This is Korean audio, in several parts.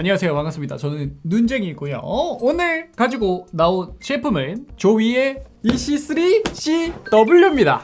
안녕하세요. 반갑습니다. 저는 눈쟁이고요. 어, 오늘 가지고 나온 제품은 조이의 EC3CW입니다.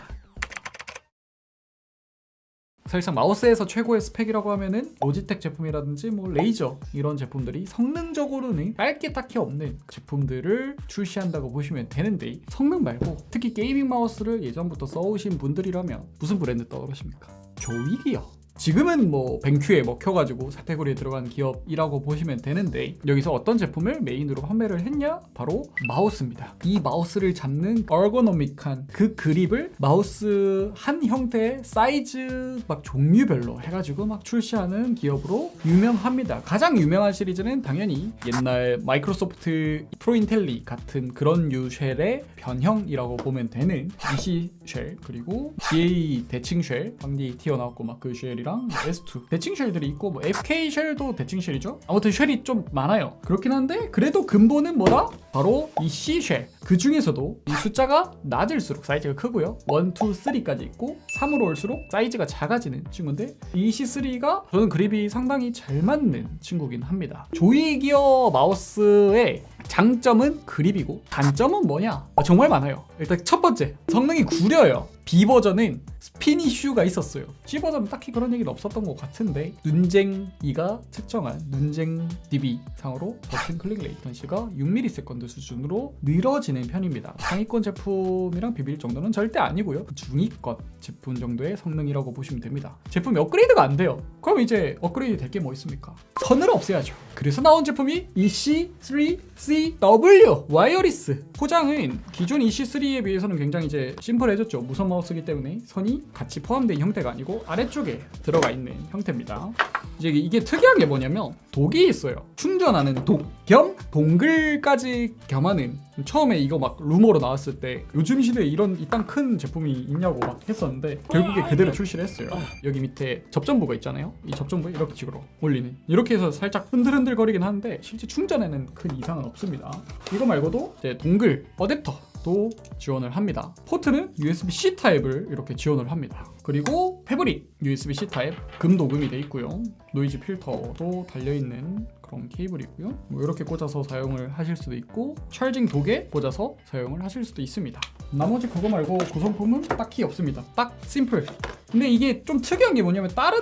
사실상 마우스에서 최고의 스펙이라고 하면은 로지텍 제품이라든지 뭐 레이저 이런 제품들이 성능적으로는 깔게 딱히 없는 제품들을 출시한다고 보시면 되는데 성능 말고 특히 gaming 마우스를 예전부터 써오신 분들이라면 무슨 브랜드 떠오르십니까? 조이기요 지금은 뭐 뱅큐에 먹혀가지고 사태고리에 들어간 기업이라고 보시면 되는데 여기서 어떤 제품을 메인으로 판매를 했냐? 바로 마우스입니다. 이 마우스를 잡는 얼고노믹한 그 그립을 마우스 한 형태의 사이즈 막 종류별로 해가지고 막 출시하는 기업으로 유명합니다. 가장 유명한 시리즈는 당연히 옛날 마이크로소프트 프로인텔리 같은 그런 유쉘의 변형이라고 보면 되는 DC 쉘 그리고 GA 대칭 쉘 방디 튀어나왔고 막 그 쉘이 쉘이랑 S2 대칭 쉘들이 있고 뭐 FK 쉘도 대칭 쉘이죠 아무튼 쉘이 좀 많아요 그렇긴 한데 그래도 근본은 뭐다? 바로 EC shell. 그 중에서도 이 숫자가 낮을수록 사이즈가 크고요. 1, 2, 3까지 있고 3으로 올수록 사이즈가 작아지는 친구인데 EC3가 저는 그립이 상당히 잘 맞는 친구긴 합니다. 조이 기어 마우스의 장점은 그립이고 단점은 뭐냐? 아, 정말 많아요. 일단 첫 번째 성능이 구려요. B 버전은 스핀 이슈가 있었어요. C 버전은 딱히 그런 얘기는 없었던 것 같은데 눈쟁이가 측정한 눈쟁 DB 상으로 버튼 클릭 latency가 6ms 수준으로 늘어지는 편입니다. 상위권 제품이랑 비빌 정도는 절대 아니고요. 중위권 제품 정도의 성능이라고 보시면 됩니다. 제품이 업그레이드가 안 돼요. 그럼 이제 업그레이드 될 게 뭐 있습니까? 선을 없애야죠. 그래서 나온 제품이 EC3CW wireless 포장은 기존 EC3에 비해서는 굉장히 이제 심플해졌죠. 무선 마우스기 때문에 선이 같이 포함된 형태가 아니고 아래쪽에 들어가 있는 형태입니다. 이제 이게 특이한 게 뭐냐면 dock이 있어요. 충전하는 dock 겸 dongle까지 겸하는 처음에 이거 막 루머로 나왔을 때 요즘 시대에 이런 이딴 큰 제품이 있냐고 막 했었는데 결국에 그대로 출시를 했어요. 여기 밑에 접점부가 있잖아요. 이 접점부에 이렇게 식으로 올리는. 이렇게 해서 살짝 흔들흔들 거리긴 하는데 실제 충전에는 큰 이상은 없습니다. 이거 말고도 이제 dongle 어댑터 도 지원을 합니다. 포트는 USB-C 타입을 이렇게 지원을 합니다. 그리고 패브릭 USB-C 타입 금도금이 돼 있고요. 노이즈 필터도 달려있는 그런 케이블이고요. 뭐 이렇게 꽂아서 사용을 하실 수도 있고 charging dock에 꽂아서 사용을 하실 수도 있습니다. 나머지 그거 말고 구성품은 딱히 없습니다. 딱 심플 근데 이게 좀 특이한 게 뭐냐면 다른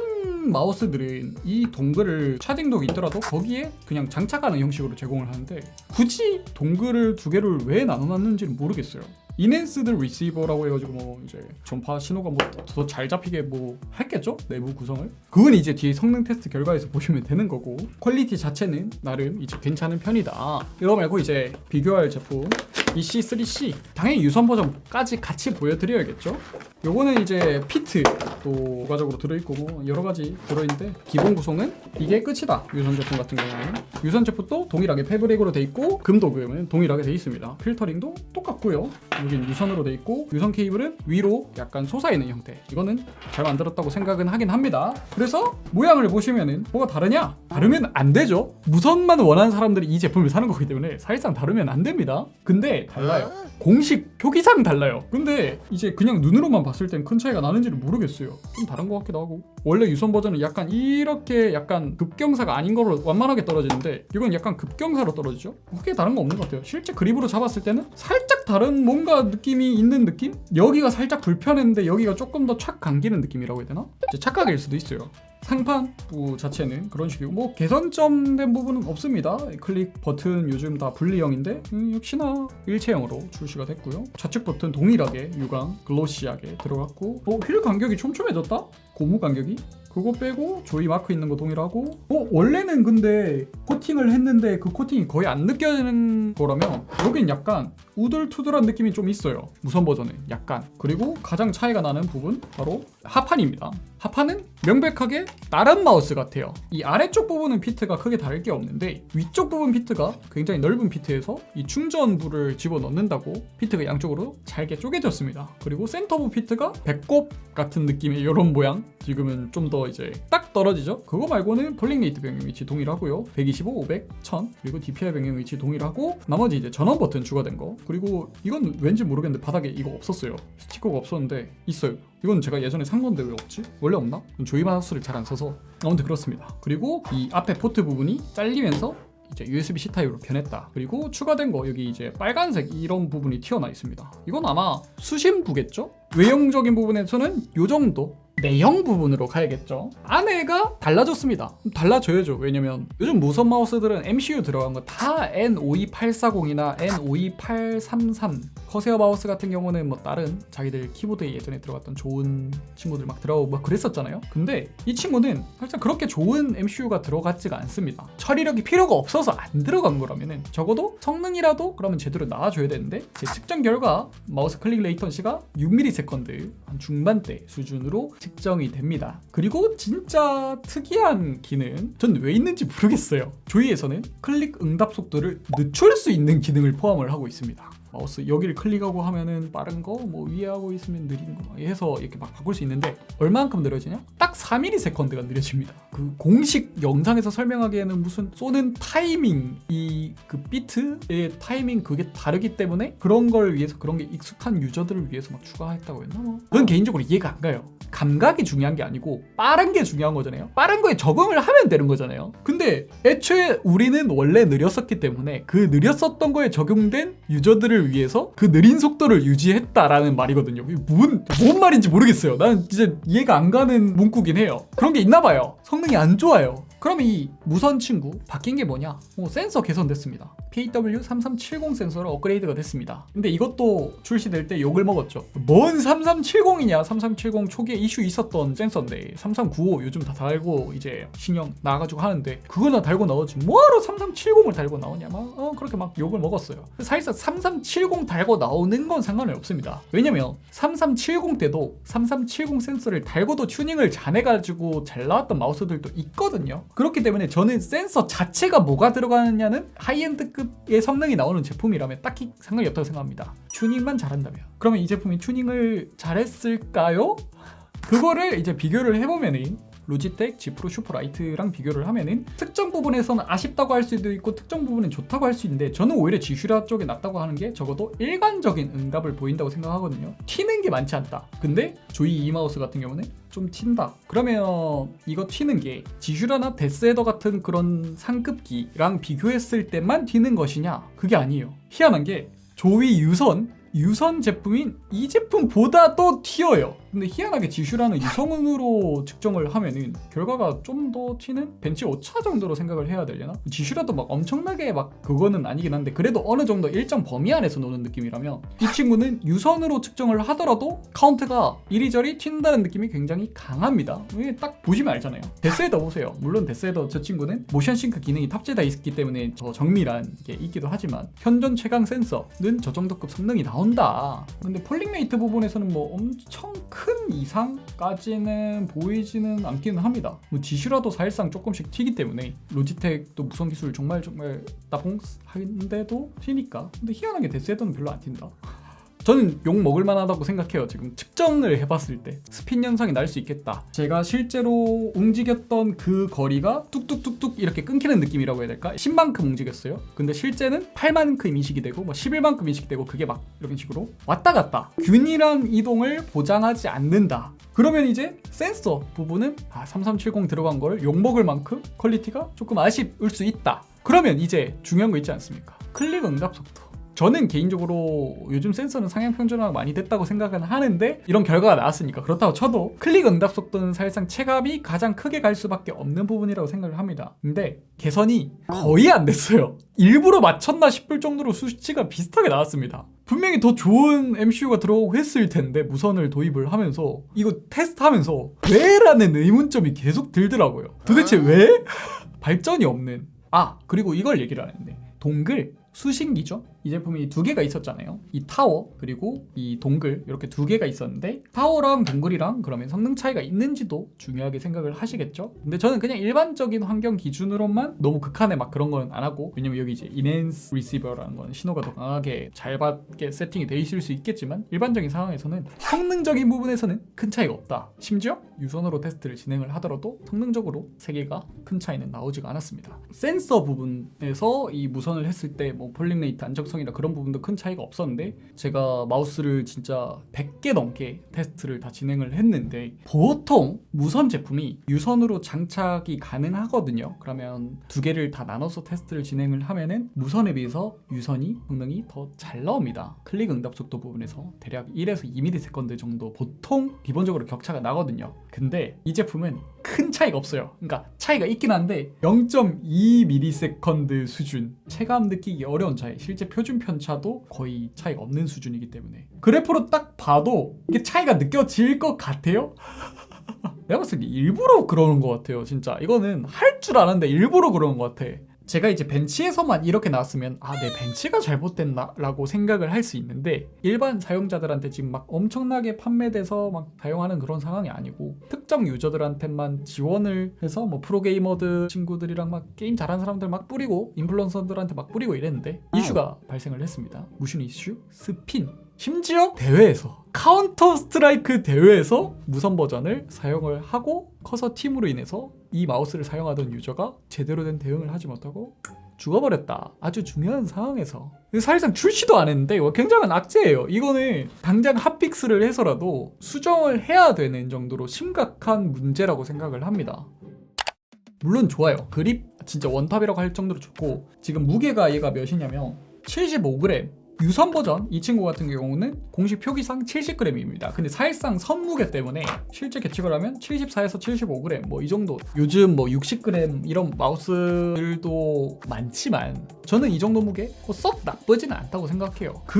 마우스들은 이 dongle을 charging dock이 있더라도 거기에 그냥 장착하는 형식으로 제공을 하는데 굳이 dongle을 두 개를 왜 나눠놨는지는 모르겠어요. enhanced receiver라고 해가지고 뭐 이제 전파 신호가 뭐 더 잘 잡히게 뭐 했겠죠? 내부 구성을? 그건 이제 뒤에 성능 테스트 결과에서 보시면 되는 거고 퀄리티 자체는 나름 이제 괜찮은 편이다. 이거 말고 이제 비교할 제품 EC3C 당연히 유선 버전까지 같이 보여드려야겠죠? 요거는 이제 피트도 부가적으로 들어있고 뭐 여러 가지 들어있는데 기본 구성은 이게 끝이다. 유선 제품 같은 경우는. 유선 제품도 동일하게 패브릭으로 돼 있고 금도금은 동일하게 돼 있습니다. 필터링도 똑같고요. 여긴 유선으로 돼 있고 유선 케이블은 위로 약간 솟아있는 형태. 이거는 잘 만들었다고 생각은 하긴 합니다. 그래서 모양을 보시면은 뭐가 다르냐? 다르면 안 되죠. 무선만 원하는 사람들이 이 제품을 사는 거기 때문에 사실상 다르면 안 됩니다. 근데 달라요. 공식 표기상 달라요. 근데 이제 그냥 눈으로만 봤을 땐 큰 차이가 나는지를 모르겠어요. 좀 다른 것 같기도 하고. 원래 유선 버전은 약간 이렇게 약간 급경사가 아닌 거로 완만하게 떨어지는데 이건 약간 급경사로 떨어지죠? 크게 다른 거 없는 것 같아요. 실제 그립으로 잡았을 때는 살짝 다른 뭔가 느낌이 있는 느낌? 여기가 살짝 불편했는데 여기가 조금 더 착 감기는 느낌이라고 해야 되나? 착각일 수도 있어요 상판부 자체는 그런 식이고. 뭐 개선점 된 부분은 없습니다. 클릭 버튼 요즘 다 분리형인데 음, 역시나 일체형으로 출시가 됐고요. 좌측 버튼 동일하게 유광 글로시하게 들어갔고. 어, 휠 간격이 촘촘해졌다? 고무 간격이? 그거 빼고 조이 마크 있는 거 동일하고. 어 원래는 근데 코팅을 했는데 그 코팅이 거의 안 느껴지는 거라면 여긴 약간 우둘투둘한 느낌이 좀 있어요. 무선 버전은 약간. 그리고 가장 차이가 나는 부분 바로 하판입니다 하판은 명백하게 다른 마우스 같아요. 이 아래쪽 부분은 feet가 크게 다를 게 없는데 위쪽 부분 feet가 굉장히 넓은 feet에서 이 충전부를 집어넣는다고 feet가 양쪽으로 잘게 쪼개졌습니다. 그리고 센터부 feet가 배꼽 같은 느낌의 이런 모양. 지금은 좀 더 이제 딱 떨어지죠? 그거 말고는 polling rate 변경 위치 동일하고요. 125, 500, 1000 그리고 DPI 변경 위치 동일하고 나머지 이제 전원 버튼 추가된 거. 그리고 이건 왠지 모르겠는데 바닥에 이거 없었어요. 스티커가 없었는데 있어요 이건 제가 예전에 산 건데 왜 없지? 원래 없나? ZOWIE 마우스를 잘 안 써서 아무튼 그렇습니다. 그리고 이 앞에 포트 부분이 잘리면서 이제 USB-C 타입으로 변했다. 그리고 추가된 거 여기 이제 빨간색 이런 부분이 튀어나 있습니다. 이건 아마 수신부겠죠? 외형적인 부분에서는 이 정도 내형 부분으로 가야겠죠. 안에가 달라졌습니다. 달라져야죠. 왜냐면 요즘 무선 마우스들은 MCU 들어간 거 다 N52840이나 N52833 Corsair 마우스 같은 경우는 뭐 다른 자기들 키보드에 예전에 들어갔던 좋은 친구들 막 들어가고 막 그랬었잖아요. 근데 이 친구는 살짝 그렇게 좋은 MCU가 들어갔지가 않습니다. 처리력이 필요가 없어서 안 들어간 거라면은 적어도 성능이라도 그러면 제대로 나와줘야 되는데 제 측정 결과 마우스 클릭 latency가 6ms 한 중반대 수준으로 측정이 됩니다. 그리고 진짜 특이한 기능 전 왜 있는지 모르겠어요. ZOWIE에서는 클릭 응답 속도를 늦출 수 있는 기능을 포함을 하고 있습니다. 마우스 여기를 클릭하고 하면은 빠른 거, 뭐 위에 하고 있으면 느린 거 해서 이렇게 막 바꿀 수 있는데 얼마만큼 느려지냐? 딱 4ms가 느려집니다. 그 공식 영상에서 설명하기에는 무슨 쏘는 타이밍 이 그 비트의 타이밍 그게 다르기 때문에 그런 걸 위해서 그런 게 익숙한 유저들을 위해서 막 추가했다고 했나? 뭐. 그건 개인적으로 이해가 안 가요. 감각이 중요한 게 아니고 빠른 게 중요한 거잖아요. 빠른 거에 적응을 하면 되는 거잖아요. 근데 애초에 우리는 원래 느렸었기 때문에 그 느렸었던 거에 적용된 유저들을 위해서 그 느린 속도를 유지했다라는 말이거든요. 뭔, 뭔 말인지 모르겠어요. 나는 진짜 이해가 안 가는 문구긴 해요. 그런 게 있나 봐요. 성능이 안 좋아요. 그럼 이 무선 친구 바뀐 게 뭐냐? 뭐 센서 개선됐습니다. PW3370 센서로 업그레이드가 됐습니다. 근데 이것도 출시될 때 욕을 먹었죠. 뭔 3370이냐? 3370 초기에 이슈 있었던 센서인데 3395 요즘 다 달고 이제 신형 나와가지고 하는데 그거나 달고 나오지 뭐하러 3370을 달고 나오냐? 막 어, 그렇게 막 욕을 먹었어요. 사실상 3370 달고 나오는 건 상관이 없습니다. 왜냐면 3370 때도 3370 센서를 달고도 튜닝을 잘해가지고 잘 나왔던 마우스들도 있거든요. 그렇기 때문에 저는 센서 자체가 뭐가 들어가느냐는 하이엔드급의 성능이 나오는 제품이라면 딱히 상관이 없다고 생각합니다. 튜닝만 잘한다면. 그러면 이 제품이 튜닝을 잘했을까요? 그거를 이제 비교를 해보면은 Logitech G Pro Superlight랑 비교를 하면은 특정 부분에서는 아쉽다고 할 수도 있고 특정 부분은 좋다고 할 수 있는데 저는 오히려 지슈라 쪽이 낫다고 하는 게 적어도 일관적인 응답을 보인다고 생각하거든요. 튀는 게 많지 않다. 근데 ZOWIE 이 마우스 같은 경우는 좀 튄다. 그러면 이거 튀는 게 지슈라나 데스헤더 같은 그런 상급기랑 비교했을 때만 튀는 것이냐? 그게 아니에요. 희한한 게 ZOWIE 유선 유선 제품인 이 제품보다도 튀어요. 근데 희한하게 지슈라는 유선으로 측정을 하면은 결과가 좀 더 튀는 벤치 오차 정도로 생각을 해야 되려나? 지슈라도 막 엄청나게 막 그거는 아니긴 한데 그래도 어느 정도 일정 범위 안에서 노는 느낌이라면 이 친구는 유선으로 측정을 하더라도 카운트가 이리저리 튄다는 느낌이 굉장히 강합니다. 이게 딱 보시면 알잖아요. 데스헤더 보세요. 물론 데스헤더 저 친구는 motion sync 기능이 탑재되어 있기 때문에 저 정밀한 게 있기도 하지만 현존 최강 센서는 저 정도급 성능이 나온다. 근데 polling rate 부분에서는 뭐 엄청 큰 이상까지는 보이지는 않기는 합니다. 뭐 지슈라도 사실상 조금씩 튀기 때문에 Logitech도 무선 기술 정말 정말 나봉한데도 튀니까. 근데 희한하게 데스헤더는 별로 안 튄다. 저는 욕 먹을 만하다고 생각해요. 지금 측정을 해봤을 때 스핀 현상이 날 수 있겠다. 제가 실제로 움직였던 그 거리가 뚝뚝뚝뚝 이렇게 끊기는 느낌이라고 해야 될까? 10만큼 움직였어요. 근데 실제는 8만큼 인식이 되고 뭐 11만큼 인식이 되고 그게 막 이런 식으로 왔다 갔다 균일한 이동을 보장하지 않는다. 그러면 이제 센서 부분은 아, 3370 들어간 걸 욕먹을 만큼 퀄리티가 조금 아쉽을 수 있다. 그러면 이제 중요한 거 있지 않습니까? 클릭 응답 속도. 저는 개인적으로 요즘 센서는 상향 평준화가 많이 됐다고 생각은 하는데 이런 결과가 나왔으니까 그렇다고 쳐도 클릭 응답 속도는 사실상 체감이 가장 크게 갈 수밖에 없는 부분이라고 생각을 합니다. 근데 개선이 거의 안 됐어요. 일부러 맞췄나 싶을 정도로 수치가 비슷하게 나왔습니다. 분명히 더 좋은 MCU가 들어오고 했을 텐데 무선을 도입을 하면서 이거 테스트하면서 왜 라는 의문점이 계속 들더라고요. 도대체 왜? 발전이 없는 아 그리고 이걸 얘기를 안 했네. dongle 수신기죠. 이 제품이 두 개가 있었잖아요. 이 타워 그리고 이 dongle 이렇게 두 개가 있었는데 타워랑 dongle이랑 그러면 성능 차이가 있는지도 중요하게 생각을 하시겠죠. 근데 저는 그냥 일반적인 환경 기준으로만 너무 극한의 막 그런 건 안 하고 왜냐면 여기 이제 enhanced receiver라는 건 신호가 더 강하게 잘 받게 세팅이 돼 있을 수 있겠지만 일반적인 상황에서는 성능적인 부분에서는 큰 차이가 없다. 심지어 유선으로 테스트를 진행을 하더라도 성능적으로 세 개가 큰 차이는 나오지가 않았습니다. 센서 부분에서 이 무선을 했을 때 뭐 polling rate 안정성 유연성이나 그런 부분도 큰 차이가 없었는데 제가 마우스를 진짜 100개 넘게 테스트를 다 진행을 했는데 보통 무선 제품이 유선으로 장착이 가능하거든요. 그러면 두 개를 다 나눠서 테스트를 진행을 하면은 무선에 비해서 유선이 성능이 더 잘 나옵니다. 클릭 응답 속도 부분에서 대략 1에서 2ms 정도 보통 기본적으로 격차가 나거든요. 근데 이 제품은 큰 차이가 없어요. 그러니까 차이가 있긴 한데 0.2ms 수준 체감 느끼기 어려운 차이 실제 표준 편차도 거의 차이가 없는 수준이기 때문에. 그래프로 딱 봐도 이게 차이가 느껴질 것 같아요? 내가 봤을 때 일부러 그러는 것 같아요 진짜. 이거는 할 줄 아는데 일부러 그러는 것 같아 제가 이제 벤치에서만 이렇게 나왔으면 아 내 벤치가 잘못됐나? 라고 생각을 할 수 있는데 일반 사용자들한테 지금 막 엄청나게 판매돼서 막 사용하는 그런 상황이 아니고 특정 유저들한테만 지원을 해서 뭐 프로게이머들 친구들이랑 막 게임 잘하는 사람들 막 뿌리고 인플루언서들한테 막 뿌리고 이랬는데 이슈가 발생을 했습니다. 무슨 이슈? 스핀 심지어 대회에서 Counter-Strike 대회에서 무선 버전을 사용을 하고 커서 튐으로 인해서 이 마우스를 사용하던 유저가 제대로 된 대응을 하지 못하고 죽어버렸다. 아주 중요한 상황에서 사실상 출시도 안 했는데 굉장한 악재예요. 이거는 당장 hotfix를 해서라도 수정을 해야 되는 정도로 심각한 문제라고 생각을 합니다. 물론 좋아요. 그립 진짜 one top이라고 할 정도로 좋고 지금 무게가 얘가 몇이냐면 75g 유선 버전 이 친구 같은 경우는 공식 표기상 70g입니다. 근데 사실상 선무게 때문에 실제 계측을 하면 74에서 75g 뭐 이 정도. 요즘 뭐 60g 이런 마우스들도 많지만 저는 이 정도 무게 뭐썩 나쁘지는 않다고 생각해요. 그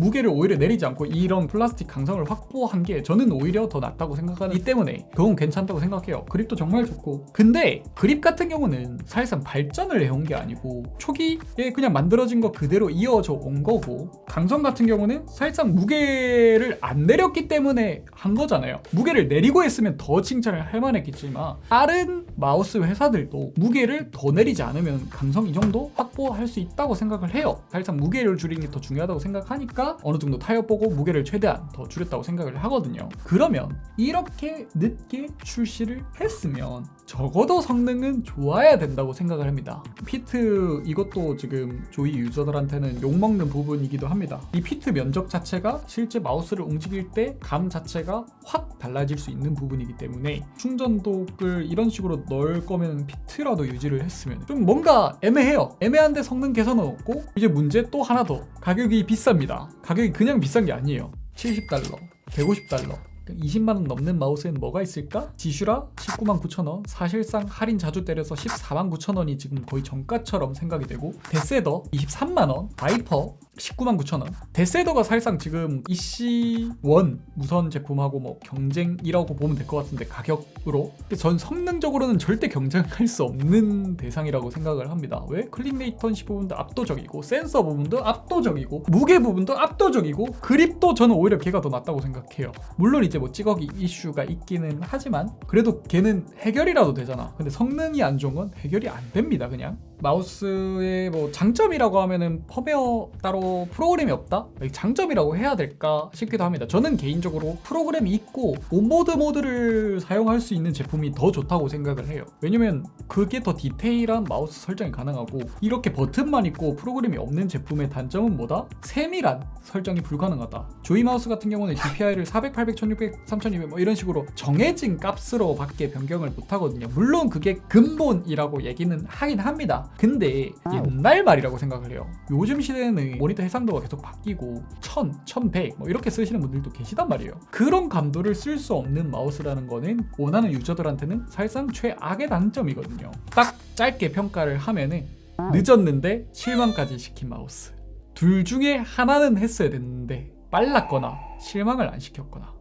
무게를 오히려 내리지 않고 이런 플라스틱 강성을 확보한 게 저는 오히려 더 낫다고 생각하기 때문에 그건 괜찮다고 생각해요. 그립도 정말 좋고. 근데 그립 같은 경우는 사실상 발전을 해온 게 아니고 초기에 그냥 만들어진 거 그대로 이어져 온 거고 강성 같은 경우는 사실상 무게를 안 내렸기 때문에 한 거잖아요. 무게를 내리고 했으면 더 칭찬을 할 만했겠지만 다른 마우스 회사들도 무게를 더 내리지 않으면 강성 이 정도 확보할 수 있다고 생각을 해요. 사실상 무게를 줄이는 게 더 중요하다고 생각하니까 어느 정도 타협 보고 무게를 최대한 더 줄였다고 생각을 하거든요. 그러면 이렇게 늦게 출시를 했으면 적어도 성능은 좋아야 된다고 생각을 합니다. feet 이것도 지금 ZOWIE 유저들한테는 욕먹는 부분이기도 합니다. 이 feet 면적 자체가 실제 마우스를 움직일 때 감 자체가 확 달라질 수 있는 부분이기 때문에 충전독을 이런 식으로 넣을 거면 feet라도 유지를 했으면 좀 뭔가 애매해요. 애매한 데 성능 개선은 없고 이제 문제 또 하나 더 가격이 비쌉니다. 가격이 그냥 비싼 게 아니에요. 70달러, 150달러. 20만 원 넘는 마우스엔 뭐가 있을까? 지슈라 19만 9천 원. 사실상 할인 자주 때려서 14만 9천 원이 지금 거의 정가처럼 생각이 되고 데스애더 23만 원. 바이퍼 19만 9천 원. 데스애더가 사실상 지금 EC1 무선 제품하고 뭐 경쟁이라고 보면 될 것 같은데 가격으로. 근데 전 성능적으로는 절대 경쟁할 수 없는 대상이라고 생각을 합니다. 왜? 클릭 latency 부분도 압도적이고 센서 부분도 압도적이고 무게 부분도 압도적이고 그립도 저는 오히려 걔가 더 낫다고 생각해요. 물론 이제 뭐 찌꺼기 이슈가 있기는 하지만 그래도 걔는 해결이라도 되잖아. 근데 성능이 안 좋은 건 해결이 안 됩니다. 그냥. 마우스의 뭐 장점이라고 하면은 펌웨어 따로 프로그램이 없다? 장점이라고 해야 될까 싶기도 합니다. 저는 개인적으로 프로그램이 있고 onboard 모드를 사용할 수 있는 제품이 더 좋다고 생각을 해요. 왜냐면 그게 더 디테일한 마우스 설정이 가능하고 이렇게 버튼만 있고 프로그램이 없는 제품의 단점은 뭐다? 세밀한 설정이 불가능하다. 조위 마우스 같은 경우는 DPI를 400, 800, 1600, 3200 뭐 이런 식으로 정해진 값으로 밖에 변경을 못 하거든요. 물론 그게 근본이라고 얘기는 하긴 합니다. 근데 옛날 말이라고 생각을 해요. 요즘 시대에는 모니터 해상도가 계속 바뀌고 1000, 1100 뭐 이렇게 쓰시는 분들도 계시단 말이에요. 그런 감도를 쓸 수 없는 마우스라는 거는 원하는 유저들한테는 사실상 최악의 단점이거든요. 딱 짧게 평가를 하면은 늦었는데 실망까지 시킨 마우스. 둘 중에 하나는 했어야 됐는데 빨랐거나 실망을 안 시켰거나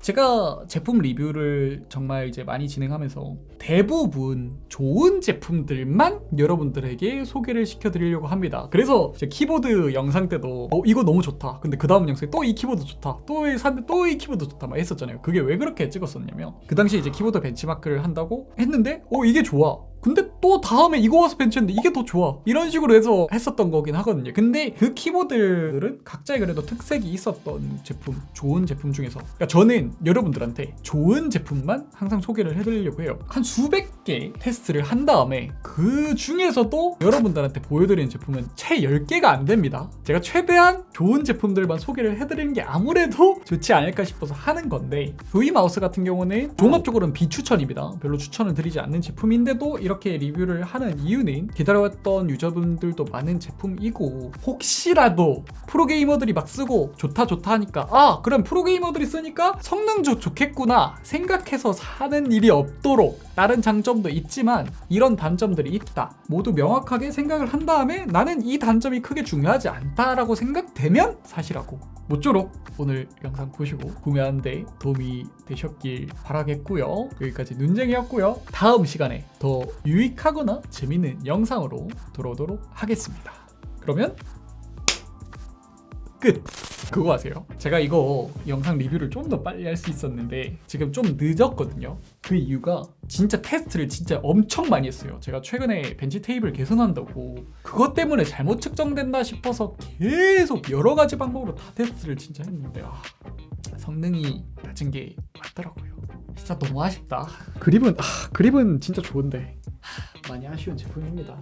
제가 제품 리뷰를 정말 이제 많이 진행하면서 대부분 좋은 제품들만 여러분들에게 소개를 시켜드리려고 합니다. 그래서 제 키보드 영상 때도 어 이거 너무 좋다. 근데 그 다음 영상에 또 이 키보드 좋다. 또 샀는데 또 이 키보드 좋다. 막 했었잖아요. 그게 왜 그렇게 찍었었냐면 그 당시 이제 키보드 벤치마크를 한다고 했는데 어 이게 좋아. 근데 또 다음에 이거 와서 벤치했는데 이게 더 좋아. 이런 식으로 해서 했었던 거긴 하거든요. 근데 그 키보드들은 각자의 그래도 특색이 있었던 제품 좋은 제품 중에서. 그러니까 저는 여러분들한테 좋은 제품만 항상 소개를 해드리려고 해요. 한 수백 개 테스트를 한 다음에 그 중에서도 여러분들한테 보여드리는 제품은 채 10개가 안 됩니다. 제가 최대한 좋은 제품들만 소개를 해드리는 게 아무래도 좋지 않을까 싶어서 하는 건데 V 마우스 같은 경우는 종합적으로는 비추천입니다. 별로 추천을 드리지 않는 제품인데도 이렇게 리뷰를 하는 이유는 기다려왔던 유저분들도 많은 제품이고 혹시라도 프로게이머들이 막 쓰고 좋다 좋다 하니까 아 그럼 프로게이머들이 쓰니까 성능 좋, 좋겠구나 생각해서 사는 일이 없도록 다른 장점도 있지만 이런 단점들이 있다. 모두 명확하게 생각을 한 다음에 나는 이 단점이 크게 중요하지 않다라고 생각되면 사시라고. 모쪼록 오늘 영상 보시고 구매하는데 도움이 되셨길 바라겠고요. 여기까지 눈쟁이였고요. 다음 시간에 더 유익하거나 재밌는 영상으로 돌아오도록 하겠습니다. 그러면 끝. 그거 아세요? 제가 이거 영상 리뷰를 좀 더 빨리 할 수 있었는데 지금 좀 늦었거든요. 그 이유가 진짜 테스트를 진짜 엄청 많이 했어요. 제가 최근에 벤치 테이블 개선한다고. 그것 때문에 잘못 측정된다 싶어서 계속 여러 가지 방법으로 다 테스트를 진짜 했는데 아, 성능이 낮은 게 맞더라고요. 진짜 너무 아쉽다. 그립은 아, 그립은 진짜 좋은데. 하, 많이 아쉬운 제품입니다